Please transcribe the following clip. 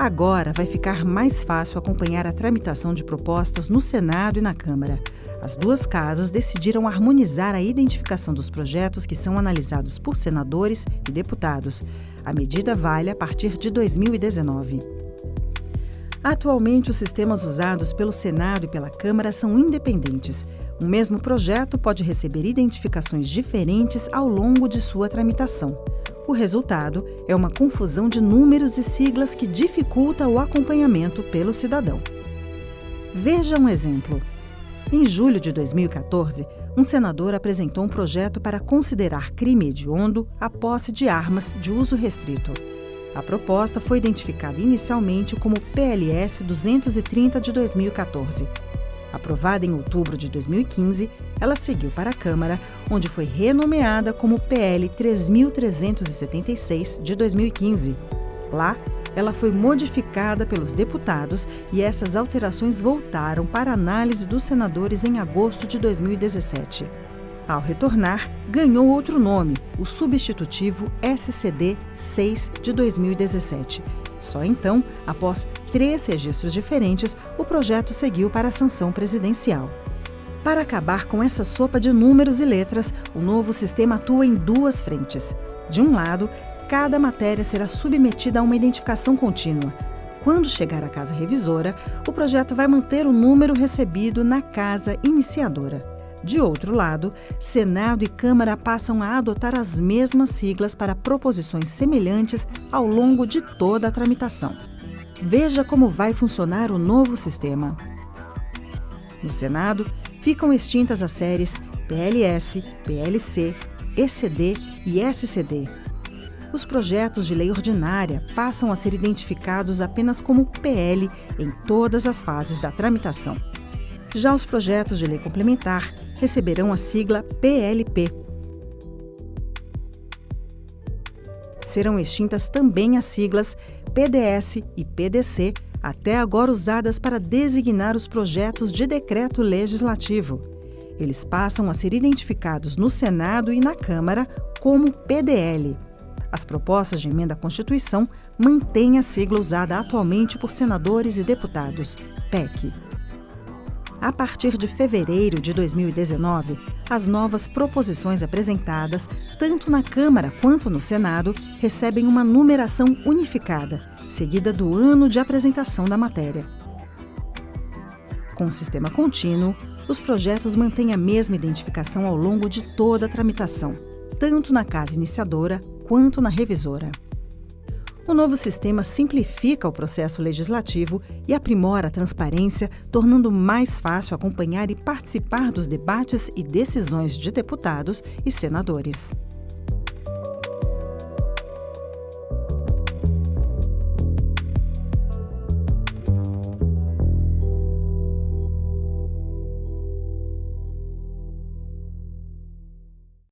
Agora vai ficar mais fácil acompanhar a tramitação de propostas no Senado e na Câmara. As duas casas decidiram harmonizar a identificação dos projetos que são analisados por senadores e deputados. A medida vale a partir de 2019. Atualmente, os sistemas usados pelo Senado e pela Câmara são independentes. O mesmo projeto pode receber identificações diferentes ao longo de sua tramitação. O resultado é uma confusão de números e siglas que dificulta o acompanhamento pelo cidadão. Veja um exemplo. Em julho de 2014, um senador apresentou um projeto para considerar crime hediondo a posse de armas de uso restrito. A proposta foi identificada inicialmente como PLS 230 de 2014 Aprovada em outubro de 2015, ela seguiu para a Câmara, onde foi renomeada como PL 3376 de 2015. Lá, ela foi modificada pelos deputados e essas alterações voltaram para análise dos senadores em agosto de 2017. Ao retornar, ganhou outro nome, o substitutivo SCD 6 de 2017 só então, após três registros diferentes, o projeto seguiu para a sanção presidencial. Para acabar com essa sopa de números e letras, o novo sistema atua em duas frentes. De um lado, cada matéria será submetida a uma identificação contínua. Quando chegar à casa revisora, o projeto vai manter o número recebido na casa iniciadora. De outro lado, Senado e Câmara passam a adotar as mesmas siglas para proposições semelhantes ao longo de toda a tramitação. Veja como vai funcionar o novo sistema. No Senado, ficam extintas as séries PLS, PLC, ECD e SCD. Os projetos de lei ordinária passam a ser identificados apenas como PL em todas as fases da tramitação. Já os projetos de lei complementar receberão a sigla PLP. Serão extintas também as siglas PDS e PDC, até agora usadas para designar os projetos de decreto legislativo. Eles passam a ser identificados no Senado e na Câmara como PDL. As propostas de emenda à Constituição mantêm a sigla usada atualmente por senadores e deputados, PEC. A partir de fevereiro de 2019, as novas proposições apresentadas, tanto na Câmara quanto no Senado, recebem uma numeração unificada, seguida do ano de apresentação da matéria. Com o sistema contínuo, os projetos mantêm a mesma identificação ao longo de toda a tramitação, tanto na casa iniciadora quanto na revisora. O novo sistema simplifica o processo legislativo e aprimora a transparência, tornando mais fácil acompanhar e participar dos debates e decisões de deputados e senadores.